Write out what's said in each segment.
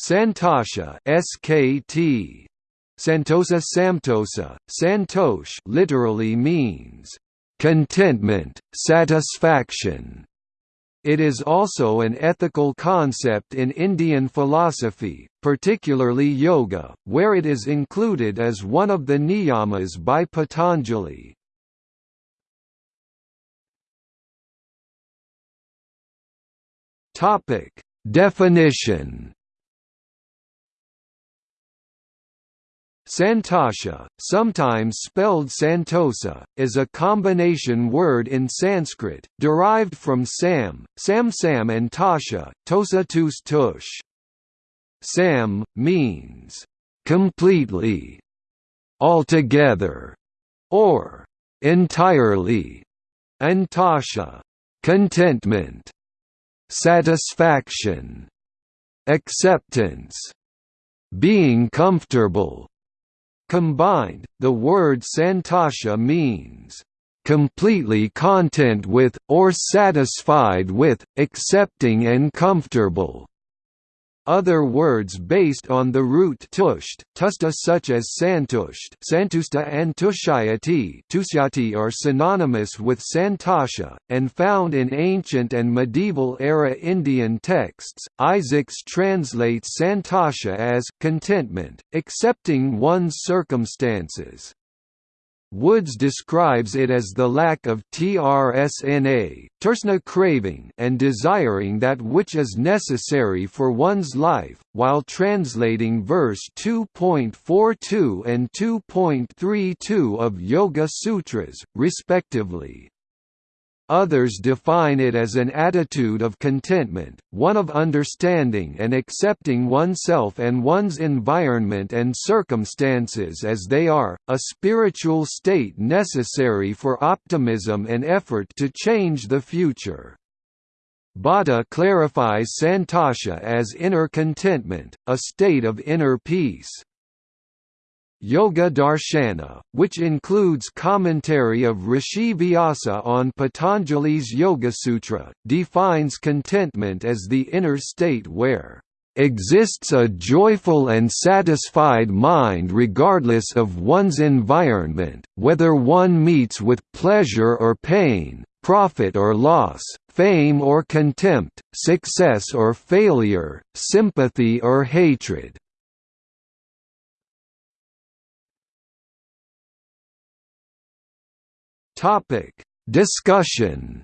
Santosha SKT Santosa Samtosa Santosh literally means contentment, satisfaction. It is also an ethical concept in Indian philosophy, particularly yoga, where it is included as one of the niyamas by Patanjali. Topic: Definition Santosha, sometimes spelled Santosa, is a combination word in Sanskrit, derived from Sam, Samsam and Tasha, Tosa Tus Tush. Sam, means, completely, altogether, or entirely, and Tasha, contentment, satisfaction, acceptance, being comfortable, Combined, the word santosha means, "...completely content with, or satisfied with, accepting and comfortable." Other words based on the root tusht tusta such as santusht santusta and tushayati tusyati are synonymous with santosha, and found in ancient and medieval-era Indian texts. Isaacs translates santosha as contentment, accepting one's circumstances. Woods describes it as the lack of trsna tersna craving and desiring that which is necessary for one's life, while translating verse 2.42 and 2.32 of Yoga Sutras, respectively. Others define it as an attitude of contentment, one of understanding and accepting oneself and one's environment and circumstances as they are, a spiritual state necessary for optimism and effort to change the future. Bhatta clarifies santosha as inner contentment, a state of inner peace. Yoga Darshana, which includes commentary of Rishi Vyasa on Patanjali's Yoga Sutra, defines contentment as the inner state where exists a joyful and satisfied mind regardless of one's environment, whether one meets with pleasure or pain, profit or loss, fame or contempt, success or failure, sympathy or hatred. Topic: Discussion.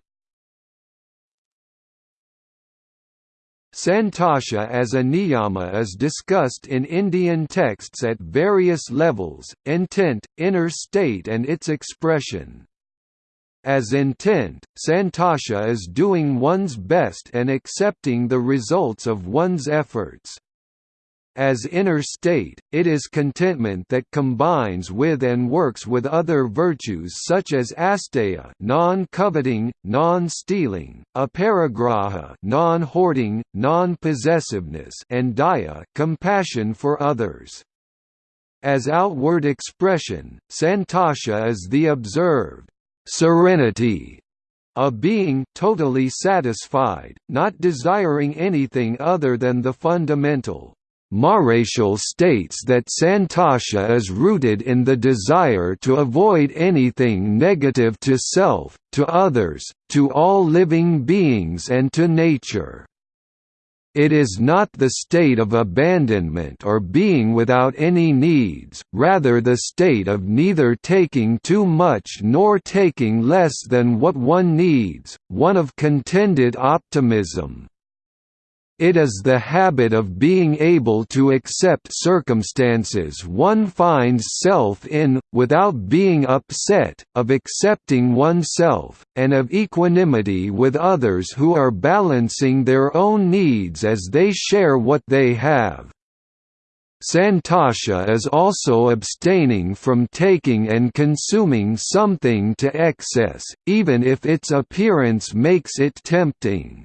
Santosha as a niyama is discussed in Indian texts at various levels, intent, inner state and its expression. As intent, santosha is doing one's best and accepting the results of one's efforts. As inner state, it is contentment that combines with and works with other virtues such as asteya non-coveting, non-stealing, aparigraha non-hoarding, non-possessiveness and daya compassion for others. As outward expression, santosha is the observed serenity of being totally satisfied, not desiring anything other than the fundamental Maharashi states that Santosha is rooted in the desire to avoid anything negative to self, to others, to all living beings and to nature. It is not the state of abandonment or being without any needs, rather the state of neither taking too much nor taking less than what one needs, one of contented optimism. It is the habit of being able to accept circumstances one finds self in, without being upset, of accepting oneself, and of equanimity with others who are balancing their own needs as they share what they have. Santosha is also abstaining from taking and consuming something to excess, even if its appearance makes it tempting.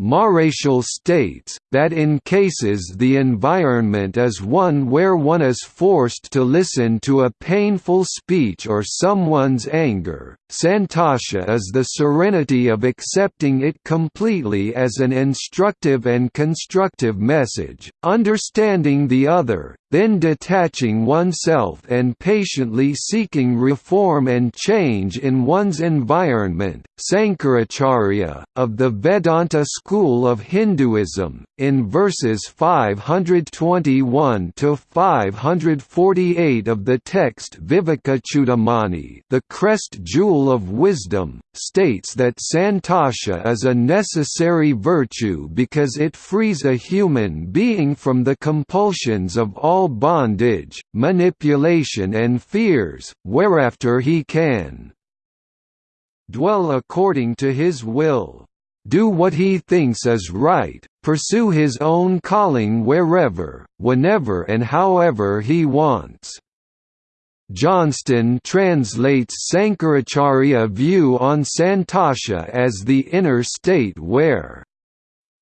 Maréchal states, that in cases the environment is one where one is forced to listen to a painful speech or someone's anger, santosha is the serenity of accepting it completely as an instructive and constructive message, understanding the other, then detaching oneself and patiently seeking reform and change in one's environment. Sankaracharya, of the Vedanta school of Hinduism, in verses 521 to 548 of the text Vivekachudamani, the crest jewel of wisdom, states that santosha is a necessary virtue because it frees a human being from the compulsions of all bondage, manipulation and fears, whereafter he can dwell according to his will do what he thinks is right, pursue his own calling wherever, whenever and however he wants. Johnston translates Sankaracharya view on Santosha as the inner state where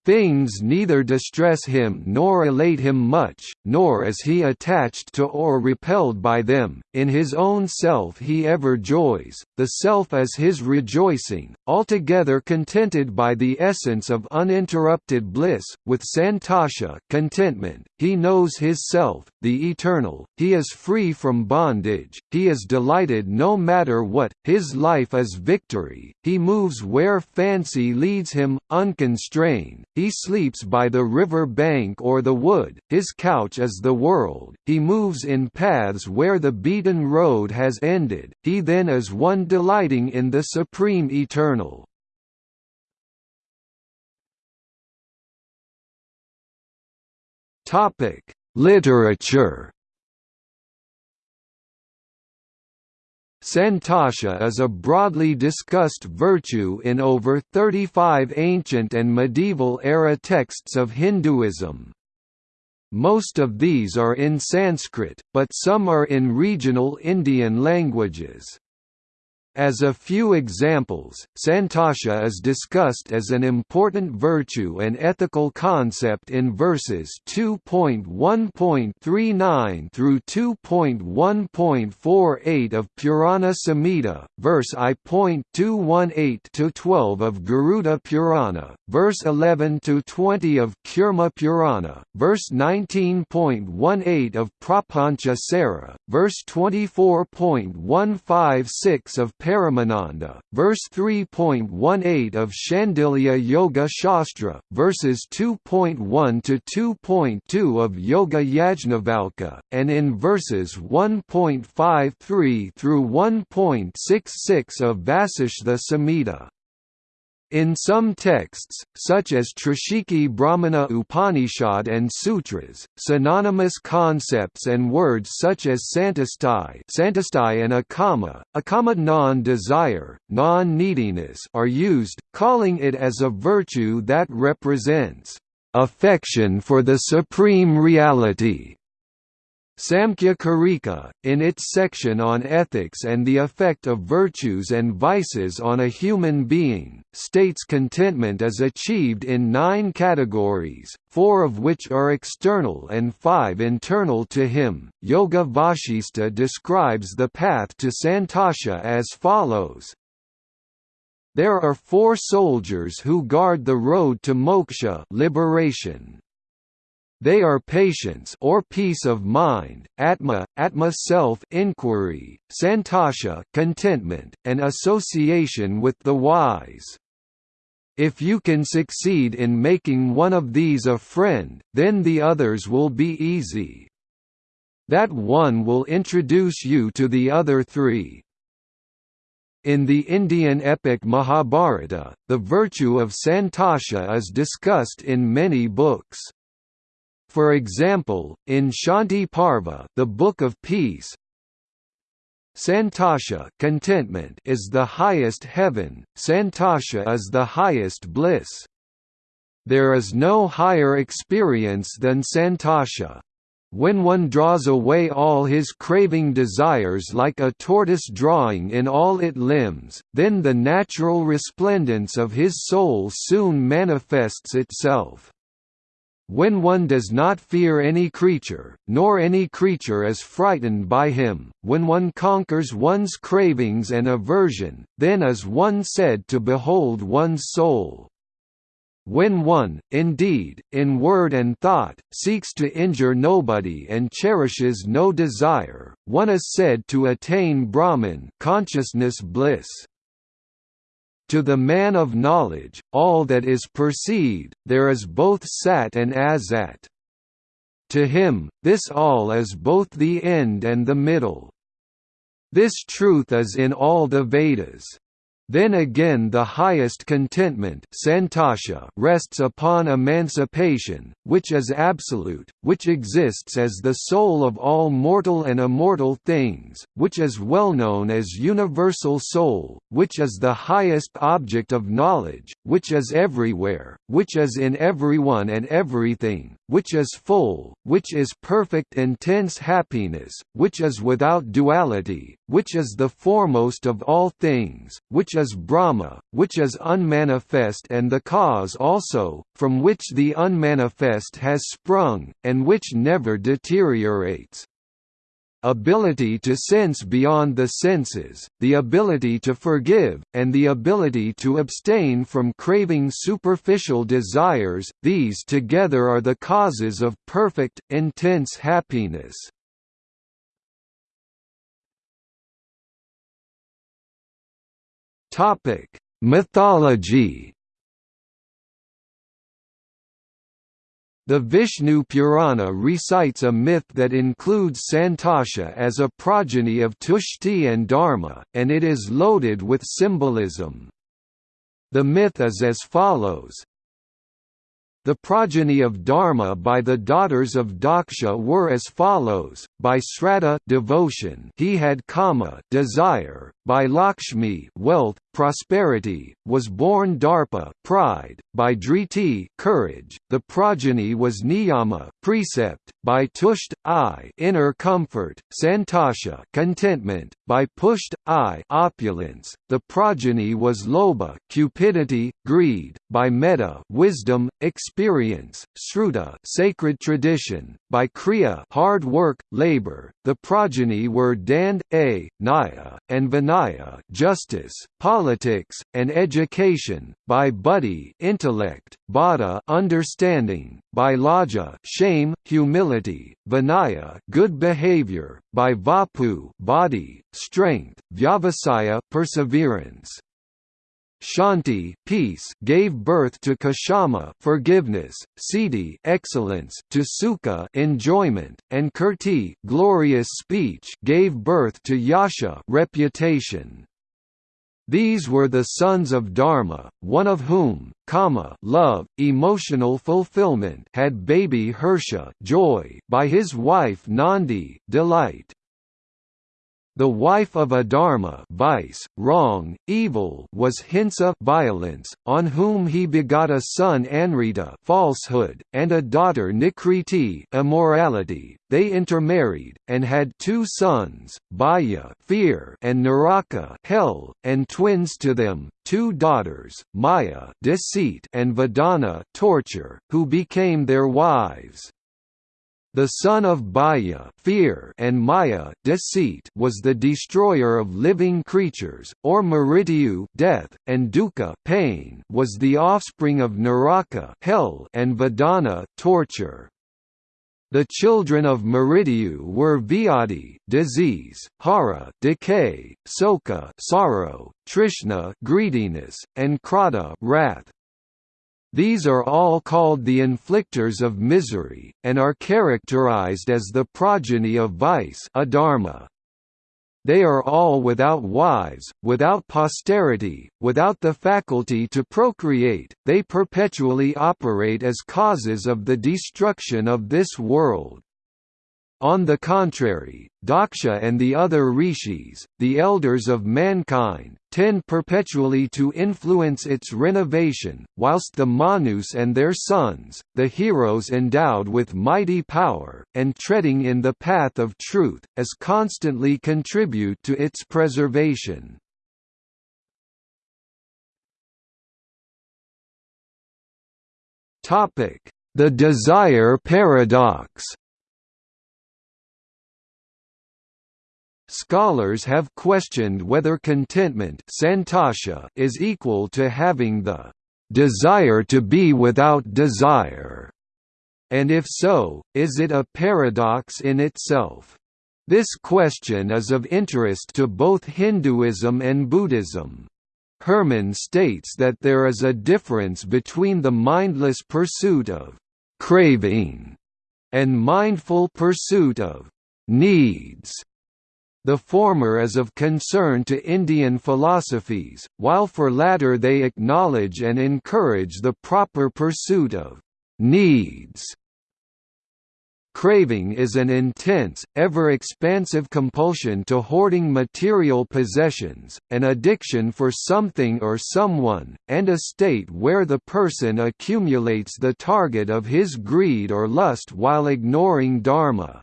Things neither distress him nor elate him much, nor is he attached to or repelled by them. In his own self he ever joys, the self is his rejoicing, altogether contented by the essence of uninterrupted bliss. With santosha contentment, he knows his self, the eternal, he is free from bondage, he is delighted no matter what, his life is victory, he moves where fancy leads him, unconstrained, he sleeps by the river bank or the wood, his couch is the world, he moves in paths where the beaten road has ended, he then is one delighting in the supreme eternal. Literature Santosha is a broadly discussed virtue in over 35 ancient and medieval era texts of Hinduism. Most of these are in Sanskrit, but some are in regional Indian languages. As a few examples, santosha is discussed as an important virtue and ethical concept in verses 2.1.39 through 2.1.48 of Purana Samhita, verse I.218 to 12 of Garuda Purana, verse 11 to 20 of Kurma Purana, verse 19.18 of Prapancha Sara, verse 24.156 of Paramananda, verse 3.18 of Shandilya Yoga Shastra, verses 2.1 to 2.2 of Yoga Yajnavalkya, and in verses 1.53 through 1.66 of Vasishtha Samhita. In some texts, such as Trishikhi Brahmana Upanishad and Sutras, synonymous concepts and words such as santustai, santustai and akama, akama non-desire, non-neediness are used, calling it as a virtue that represents affection for the supreme reality. Samkhya Karika, in its section on ethics and the effect of virtues and vices on a human being, states contentment is achieved in nine categories, four of which are external and five internal to him. Yoga Vasistha describes the path to Santosha as follows There are four soldiers who guard the road to moksha liberation. They are patience or peace of mind, atma, atma self inquiry, santosha contentment, and association with the wise. If you can succeed in making one of these a friend, then the others will be easy. That one will introduce you to the other three. In the Indian epic Mahabharata, the virtue of santosha is discussed in many books. For example, in Shanti Parva, the Book of Peace, Santosha contentment is the highest heaven, Santosha is the highest bliss. There is no higher experience than Santosha. when one draws away all his craving desires like a tortoise drawing in all its limbs, then the natural resplendence of his soul soon manifests itself. When one does not fear any creature, nor any creature is frightened by him, when one conquers one's cravings and aversion, then is one said to behold one's soul. When one, indeed, in word and thought, seeks to injure nobody and cherishes no desire, one is said to attain Brahman consciousness bliss. To the man of knowledge, all that is perceived, there is both sat and asat. To him, this all is both the end and the middle. This truth is in all the Vedas. Then again the highest contentment santosha rests upon emancipation, which is absolute, which exists as the soul of all mortal and immortal things, which is well known as universal soul, which is the highest object of knowledge, which is everywhere, which is in everyone and everything, which is full, which is perfect intense happiness, which is without duality, which is the foremost of all things, which is Brahma, which is unmanifest and the cause also, from which the unmanifest has sprung, and which never deteriorates ability to sense beyond the senses, the ability to forgive, and the ability to abstain from craving superficial desires, these together are the causes of perfect, intense happiness. Mythology The Vishnu Purana recites a myth that includes Santosha as a progeny of Tushti and Dharma, and it is loaded with symbolism. The myth is as follows the progeny of Dharma by the daughters of Daksha were as follows: by Sraddha devotion, he had kama desire; by Lakshmi wealth, prosperity, was born Darpa pride; by Driti courage, the progeny was Niyama precept; by Tusht I inner comfort, Santosha contentment; by Pusht I opulence, the progeny was Loba cupidity, greed; by Metta wisdom, experience, Sruta sacred tradition; by Kriya hard work, labor, the progeny were Dand, A, Naya, and Vinaya justice, politics, and education, by Buddhi intellect, Bada understanding, by Laja shame, humility, Vinaya good behavior, by Vapu body, strength, Vyavasaya perseverance. Shanti peace gave birth to Kashama forgiveness, Siddhi excellence to Sukha enjoyment, and Kirti glorious speech gave birth to Yasha reputation. These were the sons of Dharma, one of whom, Kama love, emotional fulfillment had baby Hersha, joy by his wife Nandi delight. The wife of Adharma vice, wrong, evil was Hinsa violence, on whom he begot a son Anrita falsehood, and a daughter Nikriti immorality. They intermarried, and had two sons, Bhaya fear and Naraka hell, and twins to them, two daughters, Maya deceit and Vedana torture, who became their wives. The son of Bhaya fear and Maya deceit was the destroyer of living creatures, or Mrityu death, and Dukkha pain was the offspring of Naraka hell and Vedana torture. The children of Mrityu were Vyadi disease, Hara decay, Soka sorrow, Trishna greediness, and Krodha wrath. These are all called the inflictors of misery, and are characterized as the progeny of vice adharma. They are all without wives, without posterity, without the faculty to procreate, they perpetually operate as causes of the destruction of this world. On the contrary, Daksha and the other rishis, the elders of mankind, tend perpetually to influence its renovation, whilst the Manus and their sons, the heroes endowed with mighty power, and treading in the path of truth, as constantly contribute to its preservation. The desire paradox Scholars have questioned whether contentment is equal to having the desire to be without desire, and if so, is it a paradox in itself? This question is of interest to both Hinduism and Buddhism. Herman states that there is a difference between the mindless pursuit of craving and mindful pursuit of needs. The former is of concern to Indian philosophies, while for latter they acknowledge and encourage the proper pursuit of needs. Craving is an intense, ever-expansive compulsion to hoarding material possessions, an addiction for something or someone, and a state where the person accumulates the target of his greed or lust while ignoring dharma.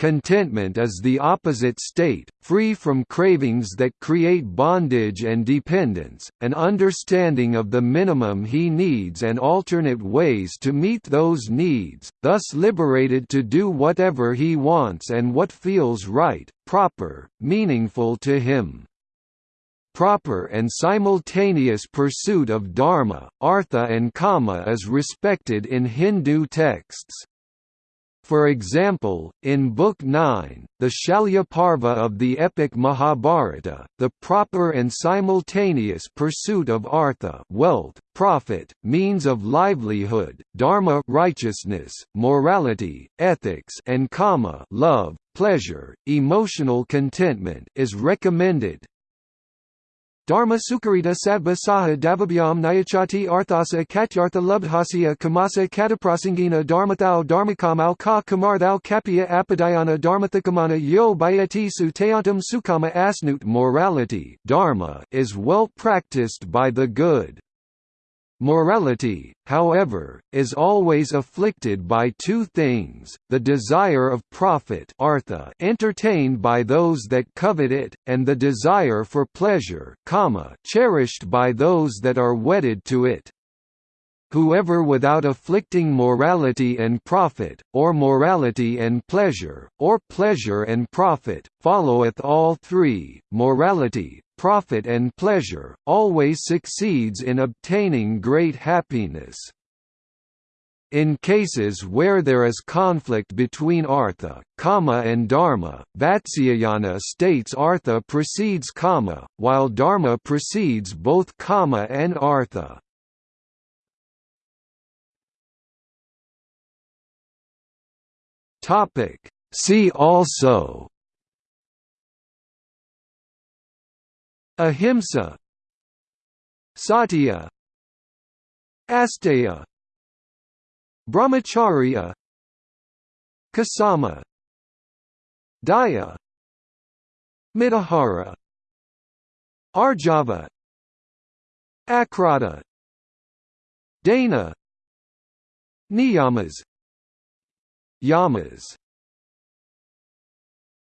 Contentment is the opposite state, free from cravings that create bondage and dependence, an understanding of the minimum he needs and alternate ways to meet those needs, thus liberated to do whatever he wants and what feels right, proper, meaningful to him proper and simultaneous pursuit of dharma, artha and kama is respected in Hindu texts. For example, in Book 9, the Shalyaparva of the epic Mahabharata, the proper and simultaneous pursuit of artha wealth, profit, means of livelihood, dharma righteousness, morality, ethics and kama love, pleasure, emotional contentment is recommended. Dharma Sukarita Sadba Saha Davabhyam Nyachati Arthasa Katyartha Lubdhasya Kamasa Kataprasangina Dharmathau Dharmakamau Ka Kamarthau Kapya Apadayana Dharmathakamana Yo Bayati Suteyantam Sukama Asnut Morality dharma is well practiced by the good. Morality, however, is always afflicted by two things, the desire of profit artha entertained by those that covet it, and the desire for pleasure kama cherished by those that are wedded to it. Whoever without afflicting morality and profit, or morality and pleasure, or pleasure and profit, followeth all three, morality, profit and pleasure, always succeeds in obtaining great happiness. In cases where there is conflict between artha, kama and dharma, Vatsyayana states artha precedes kama, while dharma precedes both kama and artha. See also Ahimsa. Satya. Asteya. Brahmacharya. Kasama. Daya. Mitahara Arjava. Akrata Dana. Niyamas. Yamas